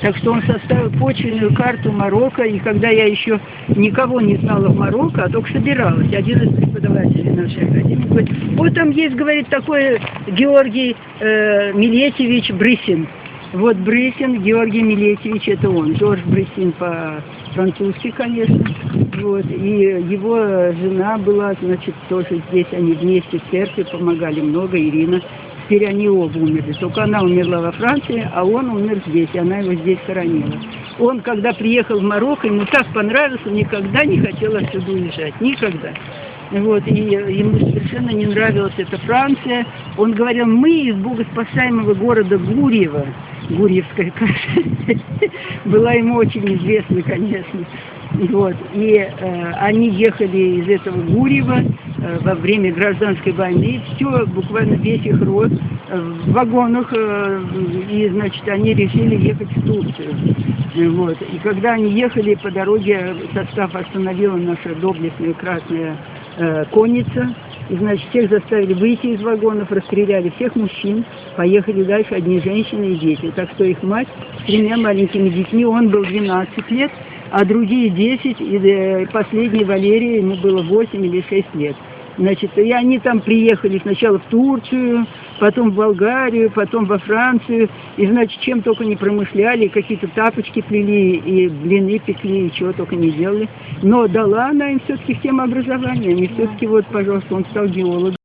Так что он составил почвенную карту Марокко, и когда я еще никого не знала в Марокко, а только собиралась, один из преподавателей нашей академии говорит, вот там есть, говорит, такой Георгий э, Милетьевич Брысин. Вот Брысин, Георгий Милетьевич, это он. Жорж Брысин по-французски, конечно. Вот. И его жена была, значит, тоже здесь, они вместе в церкви помогали много, Ирина. Теперь они оба умерли. Только она умерла во Франции, а он умер здесь, и она его здесь хоронила. Он, когда приехал в Марокко, ему так понравилось, он никогда не хотел отсюда уезжать. Никогда. Вот, и ему совершенно не нравилась эта Франция. Он говорил, мы из богоспасаемого города Гурьева, Гурьевская каша, была ему очень известна, конечно. Вот. И э, они ехали из этого Гурьева во время гражданской войны. Все, буквально весь их род э, в вагонах. Э, и, значит, они решили ехать в Турцию. Вот. И когда они ехали по дороге, состав остановила наша доблестная красная э, конница. И, значит, всех заставили выйти из вагонов, расстреляли всех мужчин, поехали дальше одни женщины и дети. Так что их мать с тремя маленькими детьми, он был 12 лет, а другие 10, и э, последний Валерий, ему было 8 или 6 лет. Значит, и они там приехали сначала в Турцию, потом в Болгарию, потом во Францию, и, значит, чем только не промышляли, какие-то тапочки плели, и блины пекли, и чего только не делали. Но дала она им все-таки всем образование, они все-таки, вот, пожалуйста, он стал геологом.